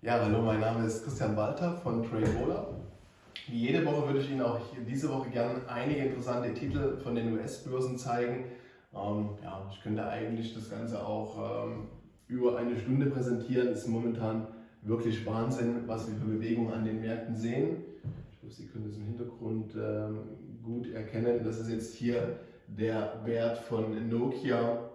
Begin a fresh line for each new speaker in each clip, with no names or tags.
Ja, hallo, mein Name ist Christian Walter von TradeRoller. Wie jede Woche würde ich Ihnen auch diese Woche gerne einige interessante Titel von den US-Börsen zeigen. Ähm, ja, ich könnte eigentlich das Ganze auch ähm, über eine Stunde präsentieren. Es ist momentan wirklich Wahnsinn, was wir für Bewegungen an den Märkten sehen. Ich glaube, Sie können das im Hintergrund ähm, gut erkennen. Das ist jetzt hier der Wert von Nokia.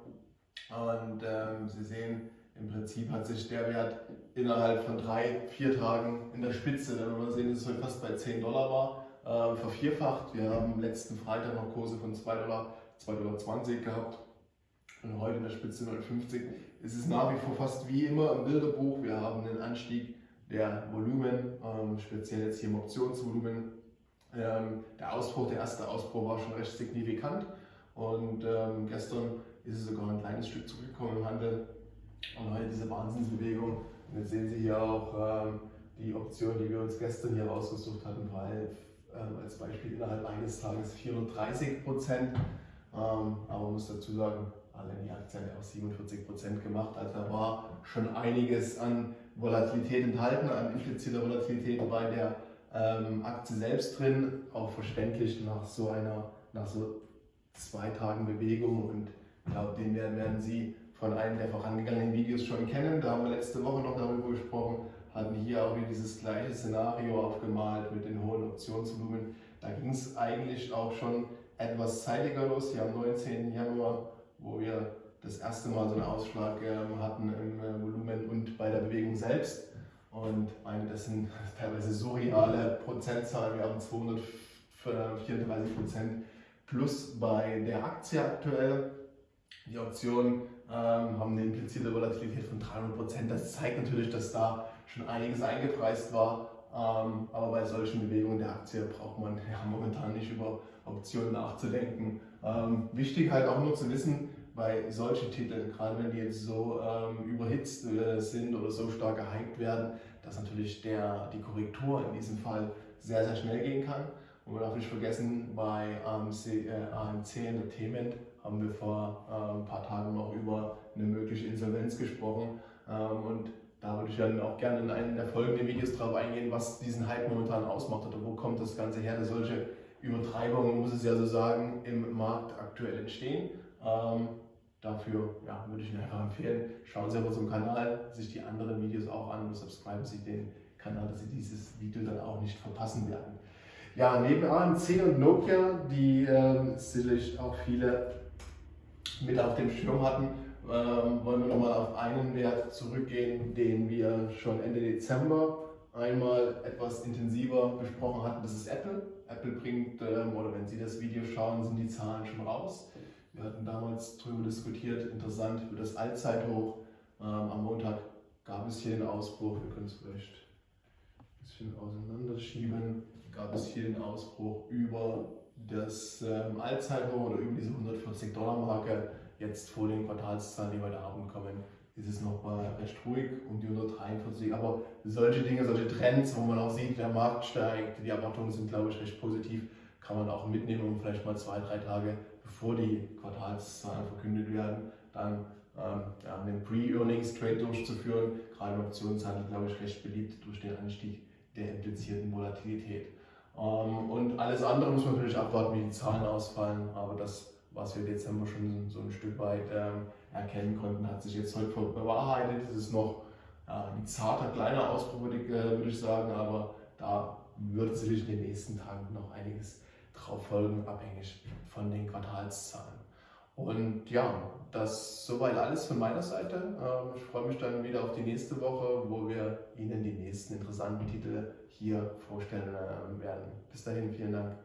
Und ähm, Sie sehen, im Prinzip hat sich der Wert innerhalb von drei, vier Tagen in der Spitze, wenn wir sehen, dass es heute fast bei 10 Dollar war, äh, vervierfacht. Wir haben letzten Freitag noch Kurse von 2 Dollar, 2,20 Dollar gehabt und heute in der Spitze 0,50. Es ist nach wie vor fast wie immer im Bilderbuch. Wir haben einen Anstieg der Volumen, ähm, speziell jetzt hier im Optionsvolumen. Ähm, der Ausbruch, der erste Ausbruch war schon recht signifikant und ähm, gestern ist es sogar ein kleines Stück zurückgekommen im Handel. Und heute diese Wahnsinnsbewegung. Und jetzt sehen Sie hier auch ähm, die Option, die wir uns gestern hier rausgesucht hatten, weil ähm, als Beispiel innerhalb eines Tages 430 Prozent. Ähm, aber man muss dazu sagen, alle die Aktie hat ja auch 47 Prozent gemacht. Also da war schon einiges an Volatilität enthalten, an impliziter Volatilität bei der ähm, Aktie selbst drin. Auch verständlich nach so einer, nach so zwei Tagen Bewegung. Und ich glaube, den werden, werden Sie von einem der vorangegangenen Videos schon kennen. Da haben wir letzte Woche noch darüber gesprochen, hatten hier auch wieder dieses gleiche Szenario aufgemalt mit den hohen Optionsvolumen. Da ging es eigentlich auch schon etwas zeitiger los, hier am 19. Januar, wo wir das erste Mal so einen Ausschlag ähm, hatten im äh, Volumen und bei der Bewegung selbst. Und meine, das sind teilweise surreale Prozentzahlen. Wir haben 234 Prozent plus bei der Aktie aktuell. Die Option ähm, haben eine implizierte Volatilität von 300 Prozent. Das zeigt natürlich, dass da schon einiges eingepreist war. Ähm, aber bei solchen Bewegungen der Aktie braucht man ja momentan nicht über Optionen nachzudenken. Ähm, wichtig halt auch nur zu wissen, bei solchen Titeln, gerade wenn die jetzt so ähm, überhitzt äh, sind oder so stark gehypt werden, dass natürlich der, die Korrektur in diesem Fall sehr, sehr schnell gehen kann. Und man darf nicht vergessen, bei AMC, äh, AMC Entertainment haben wir vor äh, ein paar Tagen noch über eine mögliche Insolvenz gesprochen. Ähm, und da würde ich dann auch gerne in einem der folgenden Videos darauf eingehen, was diesen Hype momentan ausmacht oder wo kommt das Ganze her, dass solche Übertreibungen, muss es ja so sagen, im Markt aktuell entstehen. Ähm, dafür ja, würde ich Ihnen einfach empfehlen, schauen Sie auf unserem Kanal sich die anderen Videos auch an und subscriben Sie den Kanal, dass Sie dieses Video dann auch nicht verpassen werden. Ja, neben AMC und Nokia, die äh, sicherlich auch viele mit auf dem Schirm hatten, ähm, wollen wir nochmal auf einen Wert zurückgehen, den wir schon Ende Dezember einmal etwas intensiver besprochen hatten. Das ist Apple. Apple bringt, ähm, oder wenn Sie das Video schauen, sind die Zahlen schon raus. Wir hatten damals darüber diskutiert, interessant für das Allzeithoch. Ähm, am Montag gab es hier den Ausbruch, wir können es vielleicht ein bisschen auseinanderschieben, gab es hier den Ausbruch über das ähm, Allzeithoch oder über diese 140 Dollar Marke jetzt vor den Quartalszahlen, die heute Abend kommen, ist es noch mal recht ruhig um die 143. Aber solche Dinge, solche Trends, wo man auch sieht, der Markt steigt, die Erwartungen sind, glaube ich, recht positiv, kann man auch mitnehmen, um vielleicht mal zwei, drei Tage bevor die Quartalszahlen verkündet werden, dann ähm, ja, einen Pre-Earnings-Trade durchzuführen. Gerade im Optionshandel, glaube ich, recht beliebt durch den Anstieg der implizierten Volatilität. Ähm, und alles andere muss man natürlich abwarten, wie die Zahlen ausfallen. Aber das, was wir Dezember schon so ein Stück weit ähm, erkennen konnten, hat sich jetzt heute bewahrheitet. Es ist noch ein zarter, kleiner Ausbruch, äh, würde ich sagen, aber da wird sicherlich in den nächsten Tagen noch einiges drauf folgen, abhängig von den Quartalszahlen. Und ja, das soweit alles von meiner Seite. Ähm, ich freue mich dann wieder auf die nächste Woche, wo wir Ihnen die nächsten interessanten Titel hier vorstellen ähm, werden. Bis dahin, vielen Dank.